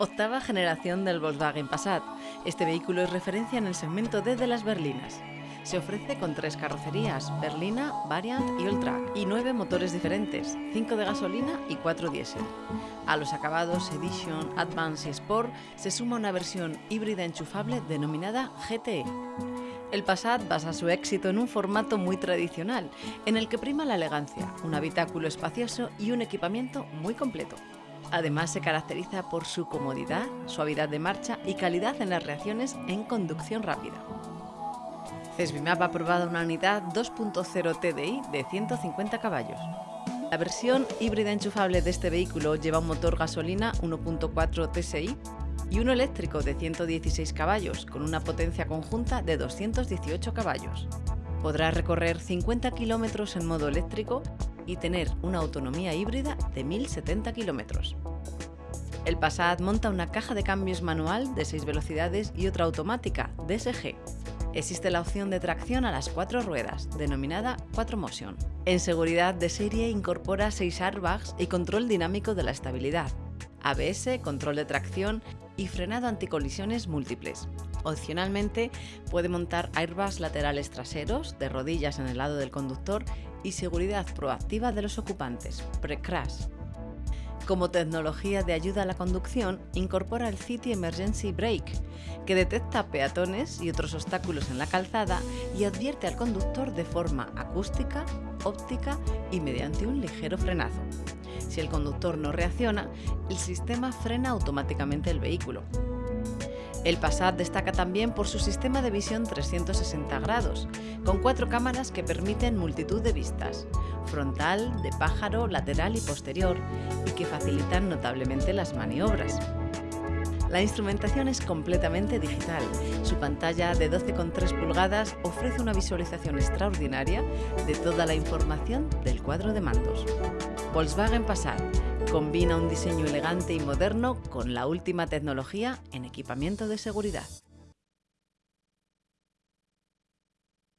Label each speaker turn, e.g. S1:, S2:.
S1: Octava generación del Volkswagen Passat. Este vehículo es referencia en el segmento D de las berlinas. Se ofrece con tres carrocerías, berlina, variant y ultra, y nueve motores diferentes, cinco de gasolina y cuatro diésel. A los acabados Edition, Advance y Sport se suma una versión híbrida enchufable denominada GTE. El Passat basa su éxito en un formato muy tradicional, en el que prima la elegancia, un habitáculo espacioso y un equipamiento muy completo. Además se caracteriza por su comodidad, suavidad de marcha y calidad en las reacciones en conducción rápida. Cesbimap ha aprobado una unidad 2.0 TDI de 150 caballos. La versión híbrida enchufable de este vehículo lleva un motor gasolina 1.4 TSI y uno eléctrico de 116 caballos con una potencia conjunta de 218 caballos. Podrá recorrer 50 kilómetros en modo eléctrico y tener una autonomía híbrida de 1070 kilómetros. El Passat monta una caja de cambios manual de 6 velocidades y otra automática, DSG. Existe la opción de tracción a las cuatro ruedas, denominada 4Motion. En seguridad de serie incorpora 6 airbags y control dinámico de la estabilidad, ABS, control de tracción y frenado anticolisiones múltiples. Opcionalmente puede montar airbags laterales traseros, de rodillas en el lado del conductor y seguridad proactiva de los ocupantes, pre-crash. Como tecnología de ayuda a la conducción, incorpora el City Emergency Brake, que detecta peatones y otros obstáculos en la calzada y advierte al conductor de forma acústica, óptica y mediante un ligero frenazo. Si el conductor no reacciona, el sistema frena automáticamente el vehículo. El Passat destaca también por su sistema de visión 360 grados, con cuatro cámaras que permiten multitud de vistas, frontal, de pájaro, lateral y posterior, y que facilitan notablemente las maniobras. La instrumentación es completamente digital. Su pantalla de 12,3 pulgadas ofrece una visualización extraordinaria de toda la información del cuadro de mandos. Volkswagen Passat combina un diseño elegante y moderno con la última tecnología en equipamiento de seguridad.